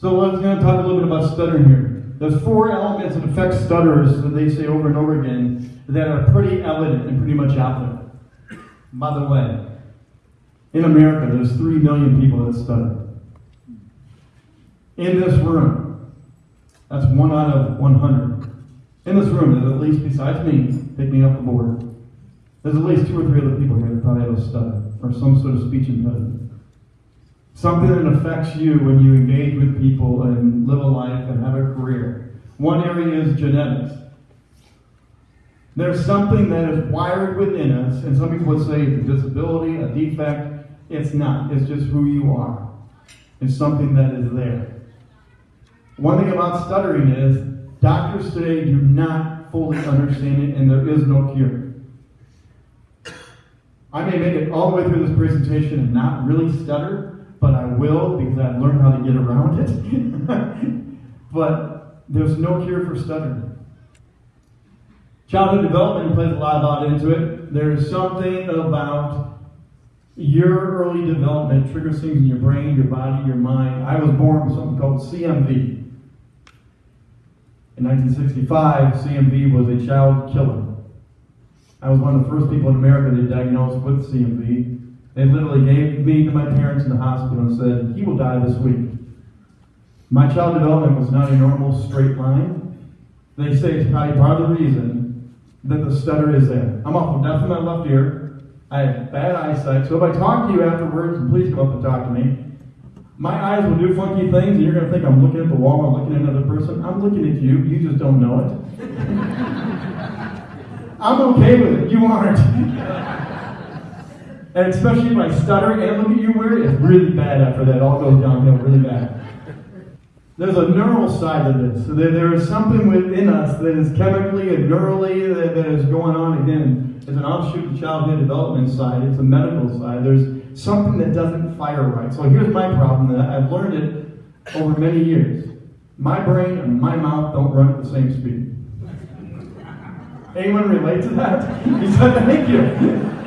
So let's going to talk a little bit about stuttering here. There's four elements that affect stutterers that they say over and over again that are pretty evident and pretty much out there. By the way, in America, there's three million people that stutter. In this room, that's one out of 100. In this room, there's at least, besides me, pick me up the board, there's at least two or three other people here that probably have a stutter or some sort of speech impediment. Something that affects you when you engage with people and live a life and have a career. One area is genetics. There's something that is wired within us, and some people would say it's a disability, a defect. It's not. It's just who you are. It's something that is there. One thing about stuttering is doctors today do not fully understand it, and there is no cure. I may make it all the way through this presentation and not really stutter, but I will because I've learned how to get around it. but there's no cure for stuttering. Childhood development plays a lot thought into it. There's something about your early development triggers things in your brain, your body, your mind. I was born with something called CMV. In 1965, CMV was a child killer. I was one of the first people in America to diagnosed with CMV. They literally gave me to my parents in the hospital and said, he will die this week. My child development was not a normal straight line. They say it's probably part of the reason that the stutter is there. I'm awful deaf in my left ear. I have bad eyesight. So if I talk to you afterwards, and please come up and talk to me, my eyes will do funky things, and you're going to think I'm looking at the wall, I'm looking at another person. I'm looking at you. You just don't know it. I'm okay with it. You aren't. and especially if I stutter and look at you weird, it's really bad after that. It all goes downhill really bad. There's a neural side to this. So there, there is something within us that is chemically and neurally that, that is going on. Again, it's an offshoot of childhood development side. It's a medical side. There's something that doesn't fire right. So here's my problem that I've learned it over many years. My brain and my mouth don't run at the same speed. Anyone relate to that? He said, thank you.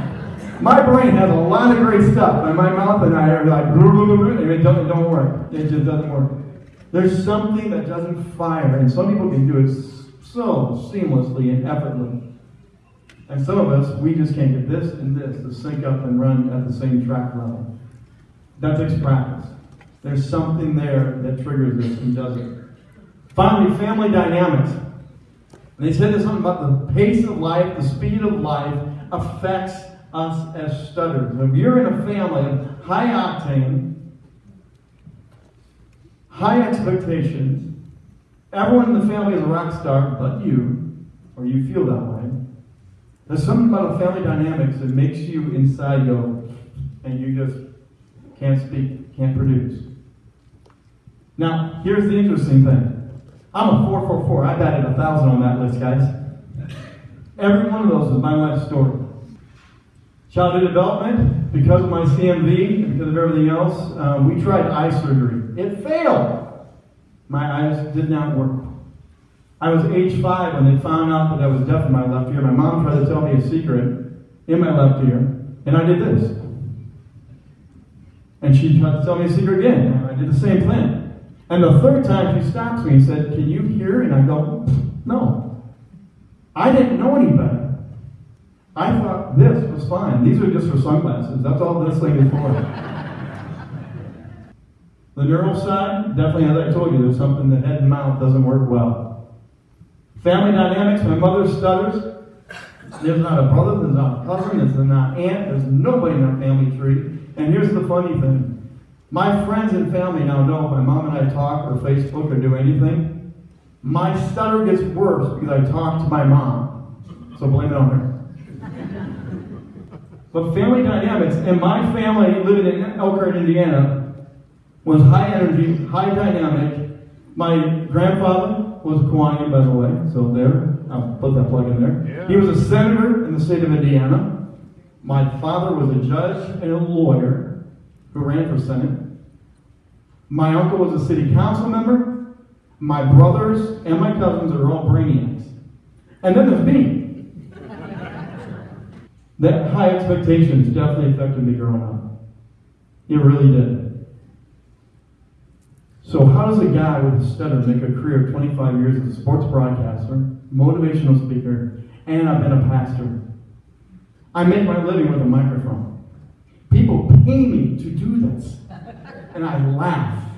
My brain has a lot of great stuff, and my mouth and I are like, and it don't, it don't work. It just doesn't work. There's something that doesn't fire, and some people can do it so seamlessly and effortlessly. And some of us, we just can't get this and this to sync up and run at the same track level. That takes practice. There's something there that triggers this and does it. Finally, family dynamics. And they said there's something about the pace of life, the speed of life affects us as stutterers. If you're in a family of high octane, high expectations, everyone in the family is a rock star but you, or you feel that way. There's something about a family dynamics that makes you inside go, and you just can't speak, can't produce. Now, here's the interesting thing. I'm a 444. I batted a thousand on that list, guys. Every one of those is my life story. Childhood development, because of my CMV and because of everything else, um, we tried eye surgery. It failed. My eyes did not work. I was age five when they found out that I was deaf in my left ear. My mom tried to tell me a secret in my left ear, and I did this. And she tried to tell me a secret again, and I did the same thing. And the third time she stops me and said, Can you hear? And I go, No. I didn't know any better. I thought this was fine. These are just for sunglasses. That's all this thing is for. the neural side, definitely, as I told you, there's something that head and mouth doesn't work well. Family dynamics, my mother stutters. There's not a brother, there's not a cousin, there's not an aunt, there's nobody in our family tree. And here's the funny thing my friends and family now know if my mom and I talk or Facebook or do anything, my stutter gets worse because I talk to my mom. So blame it on her. But family dynamics, and my family living in Elkhart, Indiana, was high energy, high dynamic. My grandfather was Kiwanian, by the way, so there, I'll put that plug in there. Yeah. He was a senator in the state of Indiana. My father was a judge and a lawyer who ran for Senate. My uncle was a city council member. My brothers and my cousins are all brainiacs. And then there's me. That high expectations definitely affected me growing up. It really did. So how does a guy with a stutter make a career of 25 years as a sports broadcaster, motivational speaker, and I've been a pastor? I make my living with a microphone. People pay me to do this. And I laugh.